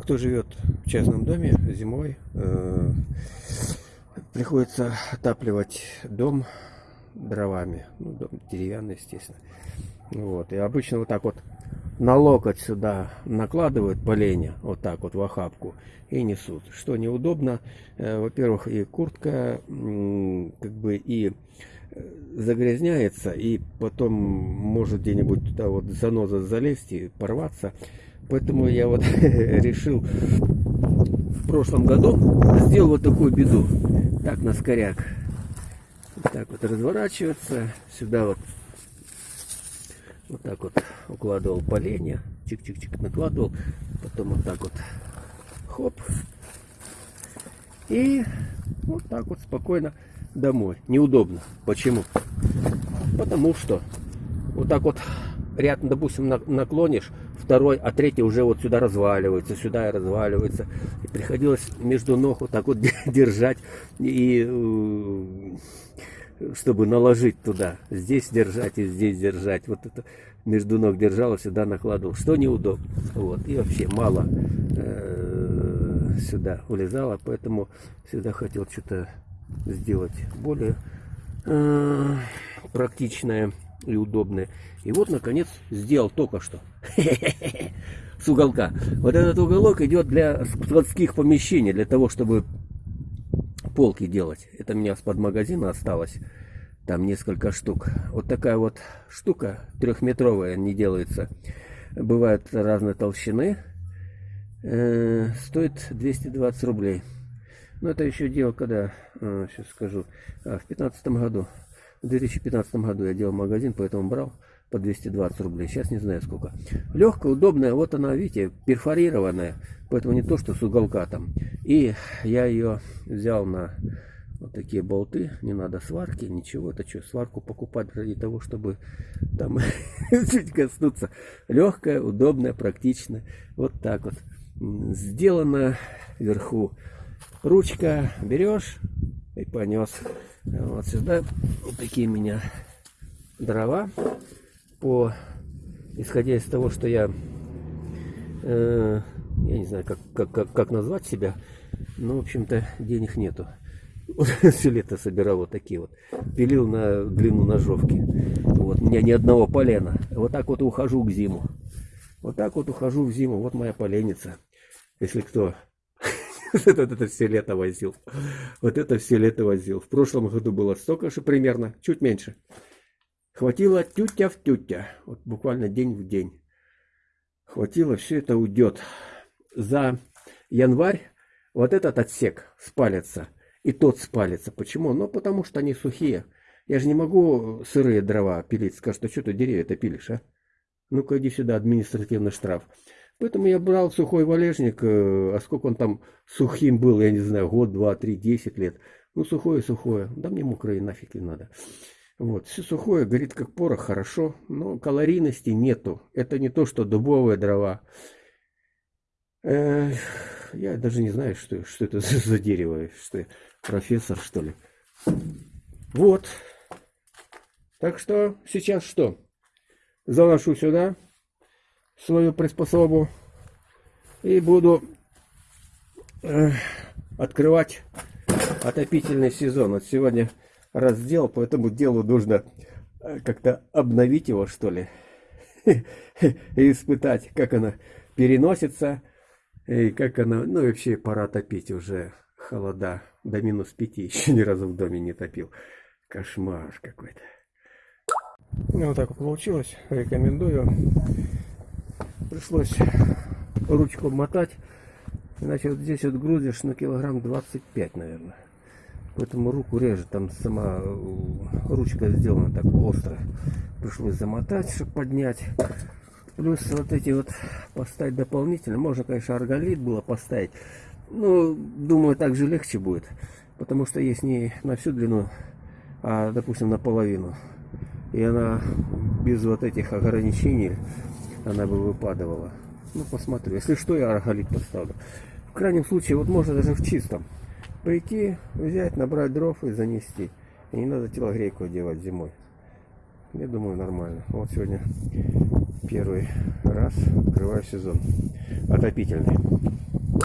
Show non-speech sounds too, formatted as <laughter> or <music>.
кто живет в частном доме зимой, э, приходится отапливать дом дровами. Ну, дом деревянный, естественно. Вот. И обычно вот так вот на локоть сюда накладывают поленья, вот так вот в охапку, и несут. Что неудобно, э, во-первых, и куртка, как бы и э, загрязняется, и потом может где-нибудь туда вот заноза залезть и порваться. Поэтому я вот <laughs> решил в прошлом году сделал вот такую беду. Так, на скоряк. Так вот разворачивается. Сюда вот вот так вот укладывал поленья. Чик-чик-чик накладывал. Потом вот так вот хоп. И вот так вот спокойно домой. Неудобно. Почему? Потому что вот так вот ряд, допустим, наклонишь, второй, а третий уже вот сюда разваливается, сюда и разваливается. И приходилось между ног вот так вот <laughs> держать, и, э, чтобы наложить туда. Здесь держать и здесь держать. Вот это между ног держал, сюда накладывал. Что неудобно. Вот. И вообще мало э, сюда улезало, поэтому всегда хотел что-то сделать более э, практичное и удобное. И вот, наконец, сделал только что. <laughs> С уголка. Вот этот уголок идет для складских помещений, для того, чтобы полки делать. Это у меня с-под магазина осталось. Там несколько штук. Вот такая вот штука трехметровая не делается. Бывают разной толщины. Э, стоит 220 рублей. Но это еще дело, когда, э, сейчас скажу, а, в 2015 году. В 2015 году я делал магазин, поэтому брал по 220 рублей. Сейчас не знаю сколько. Легкая, удобная. Вот она, видите, перфорированная. Поэтому не то, что с уголка там. И я ее взял на вот такие болты. Не надо сварки, ничего. Это что, сварку покупать ради того, чтобы там <laughs> чуть коснуться. Легкая, удобная, практичная. Вот так вот. Сделано вверху. Ручка берешь и понес. Вот сюда вот такие меня дрова. По, исходя из того, что я, э, я не знаю, как, как, как, как назвать себя, но, в общем-то, денег нету. <laughs> Все лето собирал вот такие вот. Пилил на длину ножовки. Вот, у меня ни одного полена. Вот так вот ухожу к зиму. Вот так вот ухожу в зиму. Вот моя поленница. Если кто <laughs> вот это все лето возил. Вот это все лето возил. В прошлом году было столько же примерно, чуть меньше. Хватило тютя в тютя. Вот буквально день в день. Хватило, все это уйдет. За январь вот этот отсек спалится. И тот спалится. Почему? Ну, потому что они сухие. Я же не могу сырые дрова пилить. Скажут, а что ты деревья-то пилишь, а? Ну-ка иди сюда, административный штраф. Поэтому я брал сухой валежник, э, а сколько он там сухим был, я не знаю, год, два, три, десять лет. Ну, сухое, сухое. Да мне мокрое нафиг не надо. Вот, все сухое, горит как порох, хорошо, но калорийности нету. Это не то, что дубовые дрова. Э, я даже не знаю, что, что это за дерево, что я профессор, что ли. Вот. Так что сейчас что? Заношу сюда свою приспособу и буду э, открывать отопительный сезон. Вот сегодня раздел, поэтому делу нужно э, как-то обновить его, что ли, <laughs> и испытать, как она переносится, и как она, ну вообще пора топить уже холода, до минус пяти, еще ни разу в доме не топил. Кошмар какой-то. Ну, вот так вот получилось, рекомендую. Пришлось ручку мотать, иначе вот здесь вот грузишь на килограмм 25, наверное. Поэтому руку режет, там сама э, ручка сделана так остро. Пришлось замотать, чтобы поднять. Плюс вот эти вот поставить дополнительно. Можно, конечно, арголит было поставить. Но, думаю, так же легче будет. Потому что есть не на всю длину, а, допустим, наполовину. И она без вот этих ограничений, она бы выпадывала. Ну, посмотрю. Если что, я арголит поставлю. В крайнем случае, вот можно даже в чистом прийти, взять, набрать дров и занести. И не надо телогрейку одевать зимой. Я думаю, нормально. Вот сегодня первый раз открываю сезон отопительный.